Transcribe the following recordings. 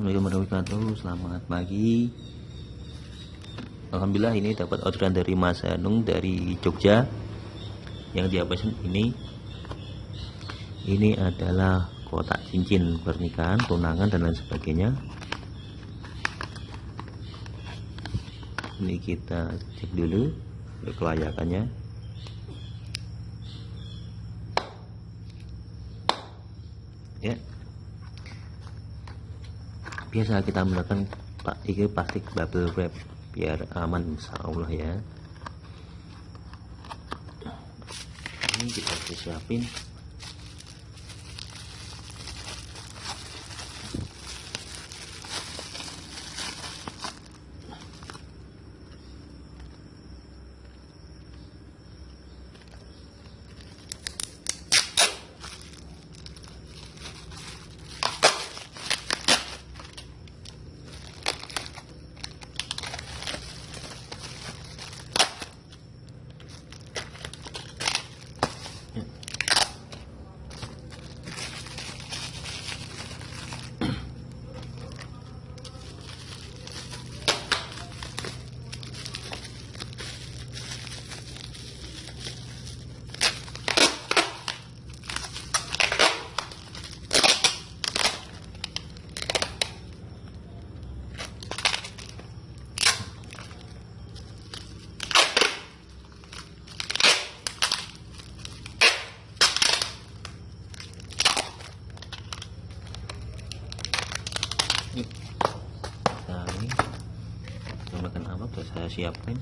Assalamualaikum warahmatullahi wabarakatuh. Selamat pagi. Alhamdulillah ini dapat orderan dari Mas Anung dari Jogja. Yang dia pesan ini Ini adalah kotak cincin pernikahan, tunangan dan lain sebagainya. Ini kita cek dulu kelayakannya. Ya biasa kita menggunakan pak ini plastik bubble wrap biar aman insya Allah ya. Ini kita siapin ini nah ini menggunakan apa? Sudah saya siapkan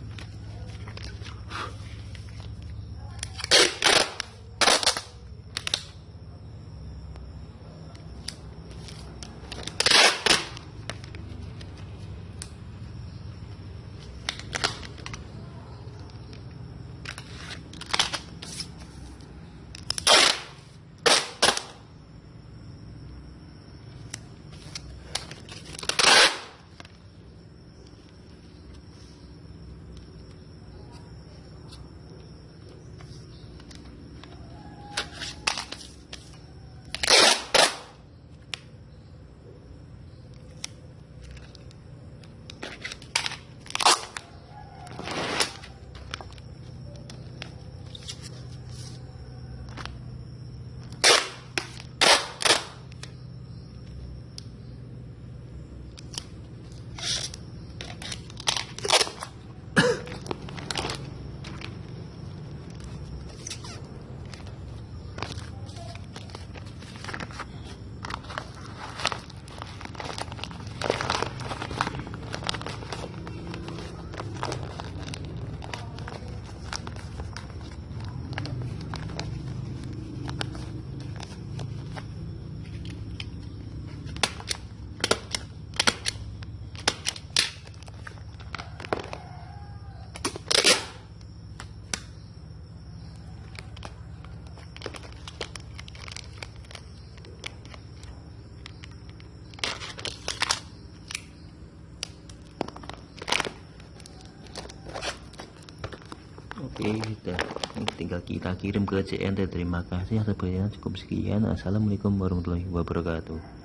Oke, sudah tinggal kita kirim ke CNT. Terima kasih atas. Cukup sekian. Assalamualaikum warahmatullahi wabarakatuh.